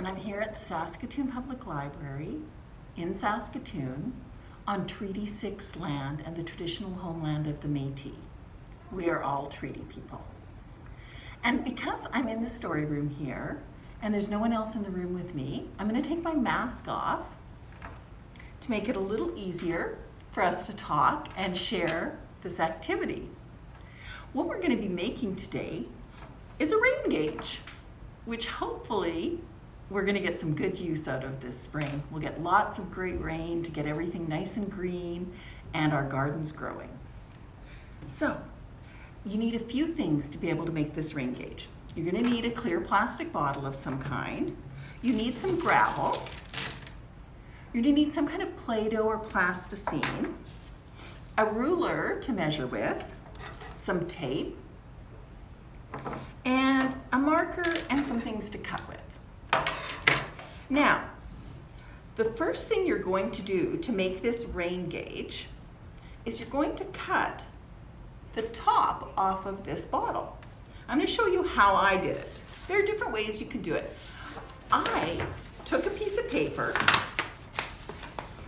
and I'm here at the Saskatoon Public Library in Saskatoon on Treaty 6 land and the traditional homeland of the Métis. We are all treaty people. And because I'm in the story room here and there's no one else in the room with me, I'm going to take my mask off to make it a little easier for us to talk and share this activity. What we're going to be making today is a rain gauge, which hopefully we're going to get some good use out of this spring. We'll get lots of great rain to get everything nice and green and our gardens growing. So, you need a few things to be able to make this rain gauge. You're going to need a clear plastic bottle of some kind. You need some gravel. You're going to need some kind of Play-Doh or plasticine, a ruler to measure with, some tape, and a marker and some things to cut. Now, the first thing you're going to do to make this rain gauge is you're going to cut the top off of this bottle. I'm going to show you how I did it. There are different ways you can do it. I took a piece of paper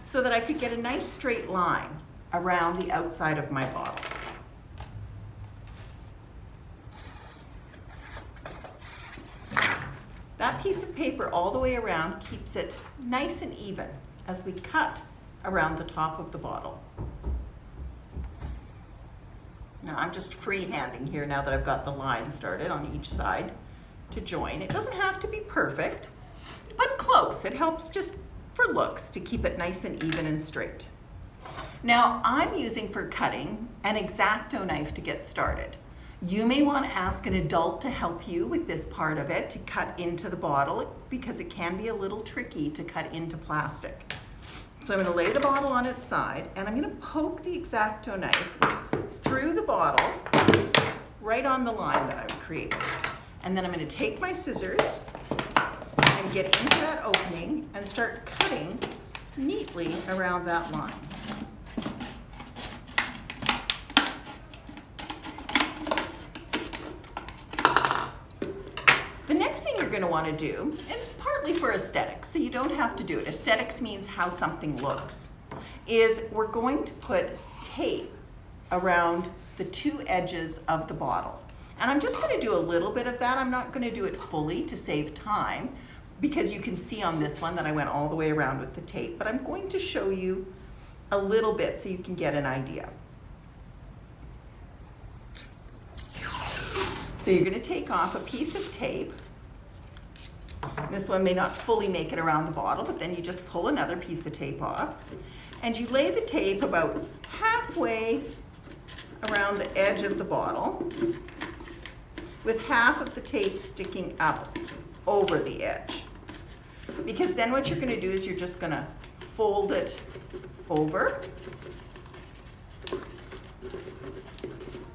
so that I could get a nice straight line around the outside of my bottle. That piece of paper all the way around keeps it nice and even as we cut around the top of the bottle. Now I'm just freehanding here now that I've got the line started on each side to join. It doesn't have to be perfect, but close. It helps just for looks to keep it nice and even and straight. Now I'm using for cutting an X-Acto knife to get started. You may want to ask an adult to help you with this part of it to cut into the bottle because it can be a little tricky to cut into plastic. So I'm going to lay the bottle on its side and I'm going to poke the X-Acto knife through the bottle right on the line that I've created. And then I'm going to take my scissors and get into that opening and start cutting neatly around that line. Going to want to do, it's partly for aesthetics, so you don't have to do it. Aesthetics means how something looks, is we're going to put tape around the two edges of the bottle. And I'm just going to do a little bit of that. I'm not going to do it fully to save time because you can see on this one that I went all the way around with the tape, but I'm going to show you a little bit so you can get an idea. So you're going to take off a piece of tape this one may not fully make it around the bottle, but then you just pull another piece of tape off. And you lay the tape about halfway around the edge of the bottle with half of the tape sticking up over the edge. Because then what you're going to do is you're just going to fold it over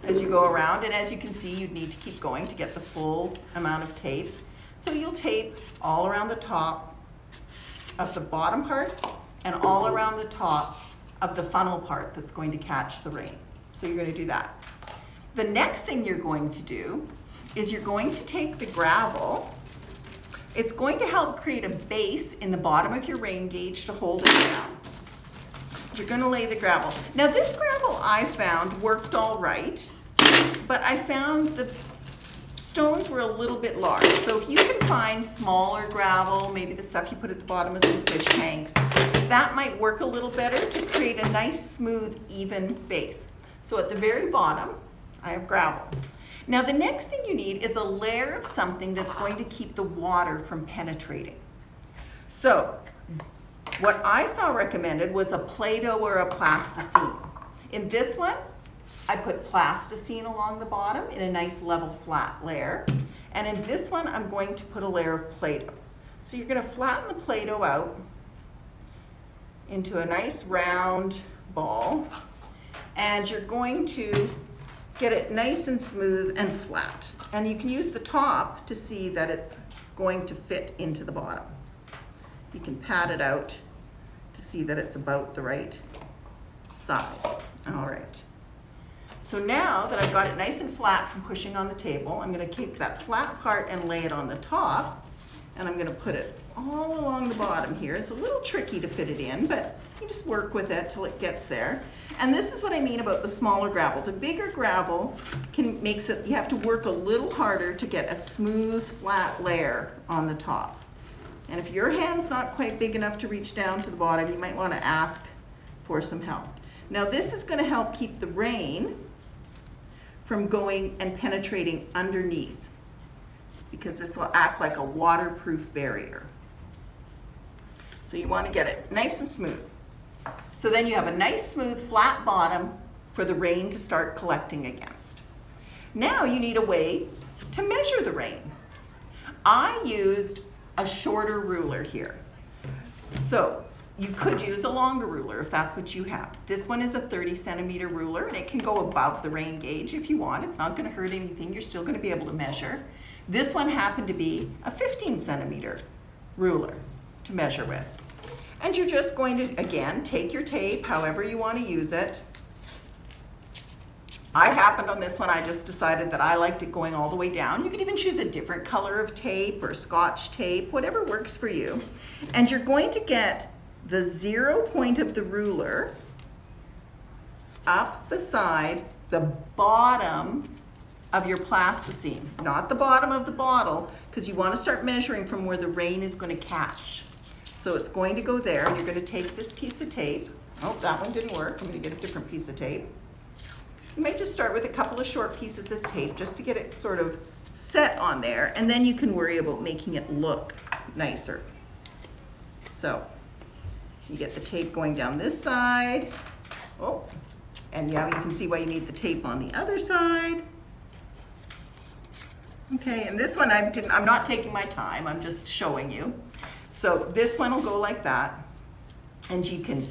as you go around. And as you can see, you'd need to keep going to get the full amount of tape. So you'll tape all around the top of the bottom part and all around the top of the funnel part that's going to catch the rain. So you're going to do that. The next thing you're going to do is you're going to take the gravel. It's going to help create a base in the bottom of your rain gauge to hold it down. You're going to lay the gravel. Now this gravel I found worked all right, but I found the stones were a little bit large. So if you can find smaller gravel, maybe the stuff you put at the bottom of some fish tanks, that might work a little better to create a nice, smooth, even base. So at the very bottom, I have gravel. Now the next thing you need is a layer of something that's going to keep the water from penetrating. So what I saw recommended was a Play-Doh or a plasticine. In this one, I put plasticine along the bottom in a nice level flat layer. And in this one, I'm going to put a layer of Play-Doh. So you're gonna flatten the Play-Doh out into a nice round ball. And you're going to get it nice and smooth and flat. And you can use the top to see that it's going to fit into the bottom. You can pat it out to see that it's about the right size. All right. So now that I've got it nice and flat from pushing on the table, I'm gonna keep that flat part and lay it on the top, and I'm gonna put it all along the bottom here. It's a little tricky to fit it in, but you just work with it till it gets there. And this is what I mean about the smaller gravel. The bigger gravel can makes it, you have to work a little harder to get a smooth, flat layer on the top. And if your hand's not quite big enough to reach down to the bottom, you might want to ask for some help. Now this is going to help keep the rain from going and penetrating underneath because this will act like a waterproof barrier. So you want to get it nice and smooth. So then you have a nice smooth flat bottom for the rain to start collecting against. Now you need a way to measure the rain. I used a shorter ruler here. So you could use a longer ruler if that's what you have. This one is a 30 centimeter ruler and it can go above the rain gauge if you want. It's not gonna hurt anything. You're still gonna be able to measure. This one happened to be a 15 centimeter ruler to measure with. And you're just going to, again, take your tape, however you want to use it. I happened on this one, I just decided that I liked it going all the way down. You could even choose a different color of tape or scotch tape, whatever works for you. And you're going to get the zero point of the ruler up beside the bottom of your plasticine, not the bottom of the bottle, because you want to start measuring from where the rain is going to catch. So it's going to go there, and you're going to take this piece of tape. Oh, that one didn't work. I'm going to get a different piece of tape. You might just start with a couple of short pieces of tape just to get it sort of set on there, and then you can worry about making it look nicer. So you get the tape going down this side. Oh, and yeah, you can see why you need the tape on the other side. Okay, and this one I didn't, I'm not taking my time, I'm just showing you. So this one will go like that. And you can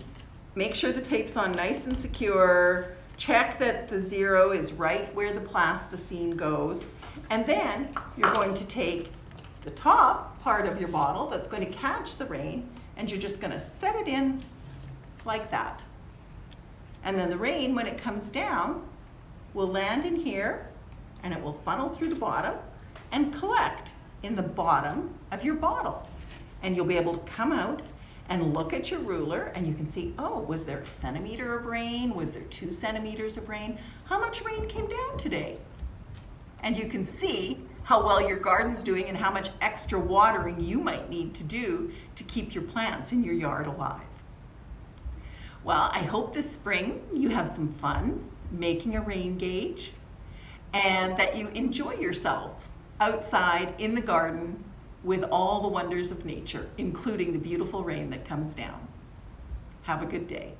make sure the tape's on nice and secure, check that the zero is right where the plasticine goes. And then you're going to take the top part of your bottle that's going to catch the rain and you're just gonna set it in like that. And then the rain, when it comes down, will land in here and it will funnel through the bottom and collect in the bottom of your bottle. And you'll be able to come out and look at your ruler and you can see, oh, was there a centimeter of rain? Was there two centimeters of rain? How much rain came down today? And you can see how well your garden's doing and how much extra watering you might need to do to keep your plants in your yard alive. Well, I hope this spring you have some fun making a rain gauge and that you enjoy yourself outside in the garden with all the wonders of nature, including the beautiful rain that comes down. Have a good day.